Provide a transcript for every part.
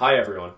Hi everyone.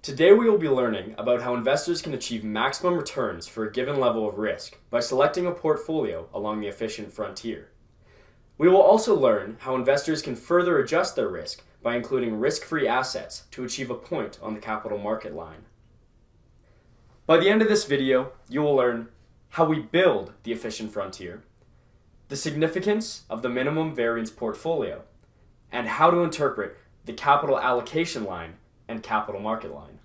Today we will be learning about how investors can achieve maximum returns for a given level of risk by selecting a portfolio along the efficient frontier. We will also learn how investors can further adjust their risk by including risk-free assets to achieve a point on the capital market line. By the end of this video, you will learn how we build the efficient frontier, the significance of the minimum variance portfolio, and how to interpret the capital allocation line and capital market line.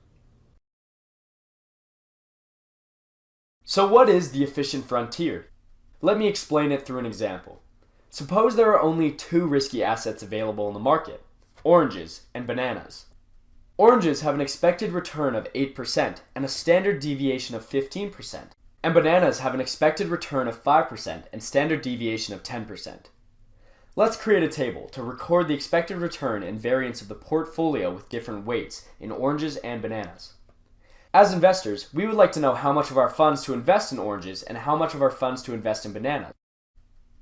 So what is the efficient frontier? Let me explain it through an example. Suppose there are only two risky assets available in the market, oranges and bananas. Oranges have an expected return of 8% and a standard deviation of 15%, and bananas have an expected return of 5% and standard deviation of 10%. Let's create a table to record the expected return and variance of the portfolio with different weights in oranges and bananas. As investors, we would like to know how much of our funds to invest in oranges and how much of our funds to invest in bananas.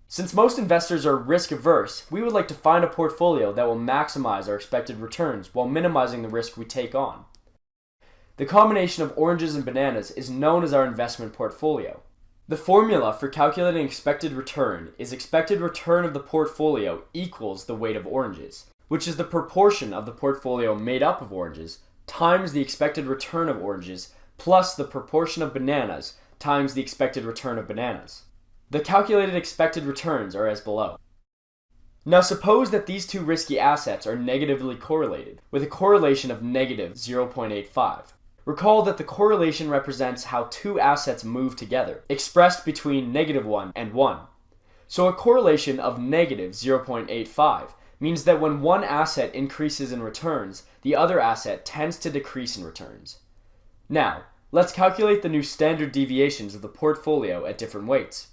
Since most investors are risk averse, we would like to find a portfolio that will maximize our expected returns while minimizing the risk we take on. The combination of oranges and bananas is known as our investment portfolio. The formula for calculating expected return is expected return of the portfolio equals the weight of oranges, which is the proportion of the portfolio made up of oranges times the expected return of oranges plus the proportion of bananas times the expected return of bananas. The calculated expected returns are as below. Now suppose that these two risky assets are negatively correlated, with a correlation of negative 0.85. Recall that the correlation represents how two assets move together, expressed between negative 1 and 1. So a correlation of negative 0.85 means that when one asset increases in returns, the other asset tends to decrease in returns. Now, let's calculate the new standard deviations of the portfolio at different weights.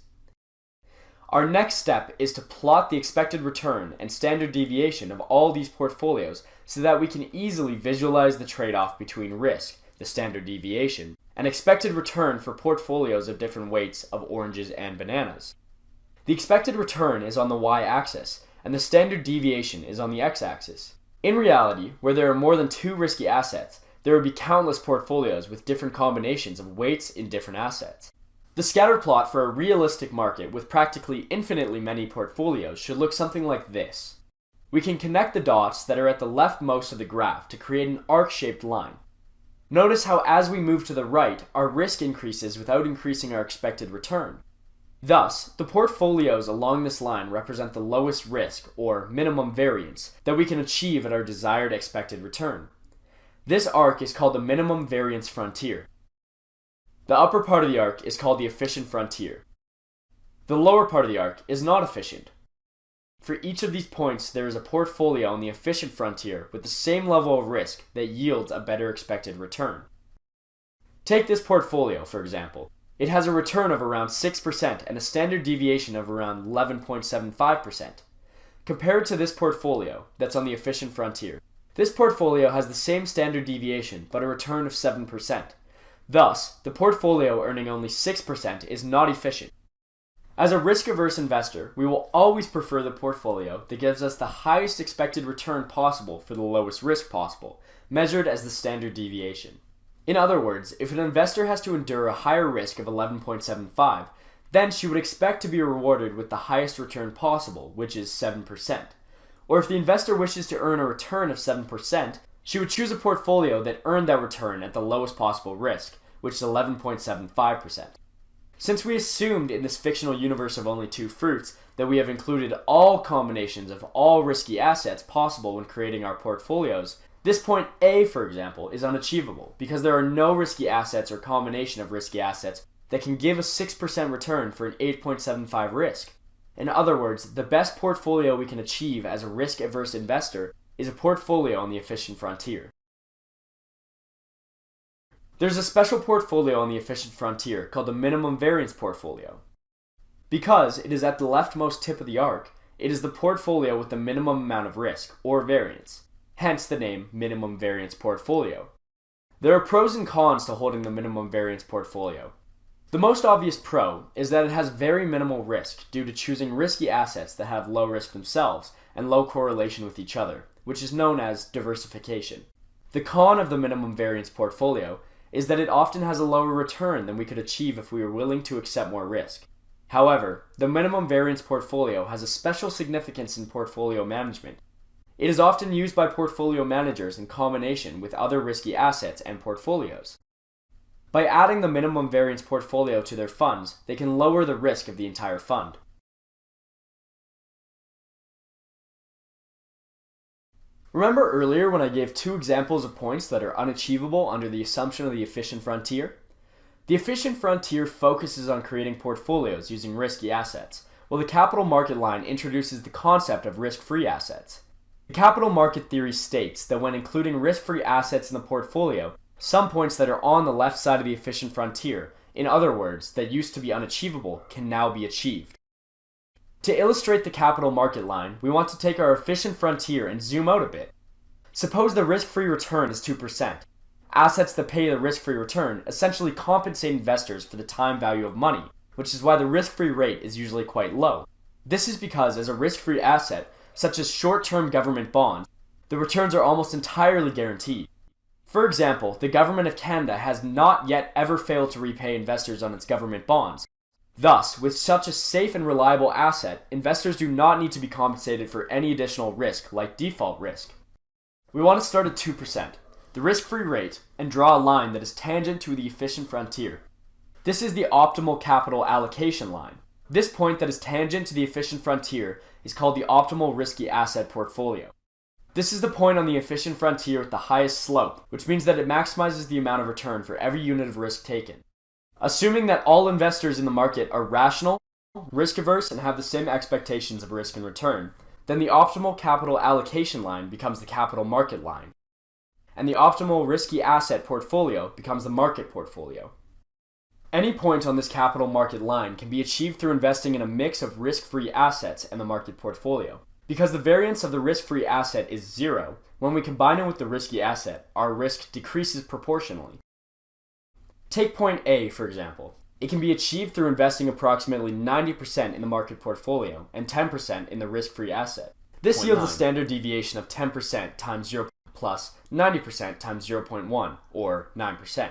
Our next step is to plot the expected return and standard deviation of all these portfolios so that we can easily visualize the trade-off between risk the standard deviation, and expected return for portfolios of different weights of oranges and bananas. The expected return is on the y-axis, and the standard deviation is on the x-axis. In reality, where there are more than two risky assets, there would be countless portfolios with different combinations of weights in different assets. The scatter plot for a realistic market with practically infinitely many portfolios should look something like this. We can connect the dots that are at the leftmost of the graph to create an arc-shaped line, Notice how as we move to the right, our risk increases without increasing our expected return. Thus, the portfolios along this line represent the lowest risk, or minimum variance, that we can achieve at our desired expected return. This arc is called the minimum variance frontier. The upper part of the arc is called the efficient frontier. The lower part of the arc is not efficient, for each of these points, there is a portfolio on the efficient frontier with the same level of risk that yields a better expected return. Take this portfolio, for example. It has a return of around 6% and a standard deviation of around 11.75%. Compared to this portfolio that's on the efficient frontier, this portfolio has the same standard deviation but a return of 7%. Thus, the portfolio earning only 6% is not efficient as a risk-averse investor, we will always prefer the portfolio that gives us the highest expected return possible for the lowest risk possible, measured as the standard deviation. In other words, if an investor has to endure a higher risk of 11.75, then she would expect to be rewarded with the highest return possible, which is 7%. Or if the investor wishes to earn a return of 7%, she would choose a portfolio that earned that return at the lowest possible risk, which is 11.75%. Since we assumed in this fictional universe of only two fruits that we have included all combinations of all risky assets possible when creating our portfolios, this point A, for example, is unachievable because there are no risky assets or combination of risky assets that can give a 6% return for an 8.75 risk. In other words, the best portfolio we can achieve as a risk-averse investor is a portfolio on the efficient frontier. There's a special portfolio on the efficient frontier called the minimum variance portfolio. Because it is at the leftmost tip of the arc, it is the portfolio with the minimum amount of risk, or variance, hence the name minimum variance portfolio. There are pros and cons to holding the minimum variance portfolio. The most obvious pro is that it has very minimal risk due to choosing risky assets that have low risk themselves and low correlation with each other, which is known as diversification. The con of the minimum variance portfolio is that it often has a lower return than we could achieve if we were willing to accept more risk. However, the minimum variance portfolio has a special significance in portfolio management. It is often used by portfolio managers in combination with other risky assets and portfolios. By adding the minimum variance portfolio to their funds, they can lower the risk of the entire fund. Remember earlier when I gave two examples of points that are unachievable under the assumption of the efficient frontier? The efficient frontier focuses on creating portfolios using risky assets, while the capital market line introduces the concept of risk-free assets. The capital market theory states that when including risk-free assets in the portfolio, some points that are on the left side of the efficient frontier, in other words, that used to be unachievable, can now be achieved. To illustrate the capital market line, we want to take our efficient frontier and zoom out a bit. Suppose the risk-free return is 2%. Assets that pay the risk-free return essentially compensate investors for the time value of money, which is why the risk-free rate is usually quite low. This is because as a risk-free asset, such as short-term government bonds, the returns are almost entirely guaranteed. For example, the Government of Canada has not yet ever failed to repay investors on its government bonds, Thus, with such a safe and reliable asset, investors do not need to be compensated for any additional risk, like default risk. We want to start at 2%, the risk-free rate, and draw a line that is tangent to the efficient frontier. This is the optimal capital allocation line. This point that is tangent to the efficient frontier is called the optimal risky asset portfolio. This is the point on the efficient frontier with the highest slope, which means that it maximizes the amount of return for every unit of risk taken. Assuming that all investors in the market are rational, risk averse, and have the same expectations of risk and return, then the optimal capital allocation line becomes the capital market line. And the optimal risky asset portfolio becomes the market portfolio. Any point on this capital market line can be achieved through investing in a mix of risk-free assets and the market portfolio. Because the variance of the risk-free asset is zero, when we combine it with the risky asset, our risk decreases proportionally. Take point A, for example. It can be achieved through investing approximately 90% in the market portfolio and 10% in the risk-free asset. This yields 9. a standard deviation of 10% times 0 plus 90% times 0.1, or 9%.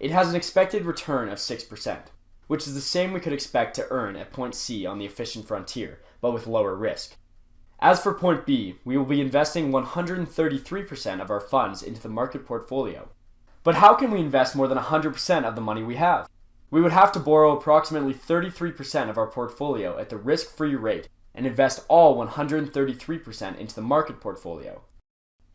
It has an expected return of 6%, which is the same we could expect to earn at point C on the efficient frontier, but with lower risk. As for point B, we will be investing 133% of our funds into the market portfolio, but how can we invest more than 100% of the money we have? We would have to borrow approximately 33% of our portfolio at the risk-free rate and invest all 133% into the market portfolio.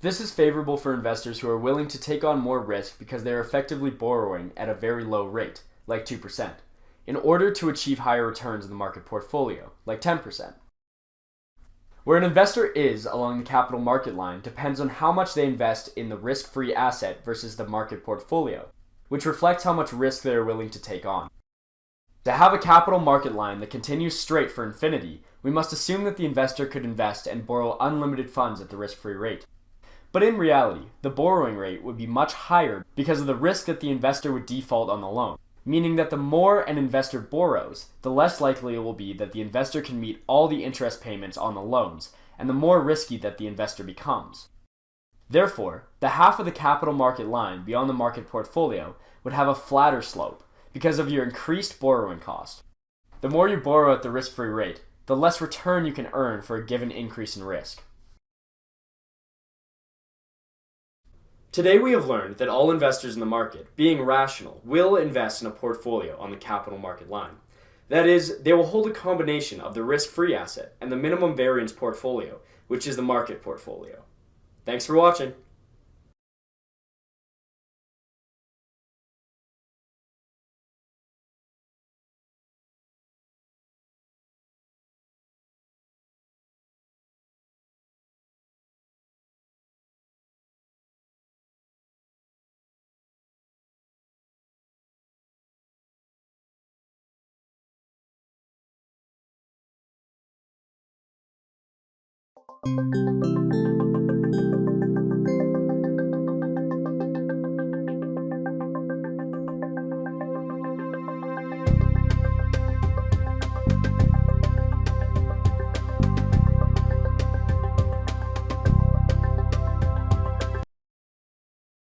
This is favorable for investors who are willing to take on more risk because they are effectively borrowing at a very low rate, like 2%, in order to achieve higher returns in the market portfolio, like 10%. Where an investor is along the capital market line depends on how much they invest in the risk-free asset versus the market portfolio, which reflects how much risk they are willing to take on. To have a capital market line that continues straight for infinity, we must assume that the investor could invest and borrow unlimited funds at the risk-free rate. But in reality, the borrowing rate would be much higher because of the risk that the investor would default on the loan meaning that the more an investor borrows, the less likely it will be that the investor can meet all the interest payments on the loans, and the more risky that the investor becomes. Therefore, the half of the capital market line beyond the market portfolio would have a flatter slope because of your increased borrowing cost. The more you borrow at the risk-free rate, the less return you can earn for a given increase in risk. Today we have learned that all investors in the market, being rational, will invest in a portfolio on the capital market line. That is, they will hold a combination of the risk-free asset and the minimum variance portfolio, which is the market portfolio. Thanks for watching. Música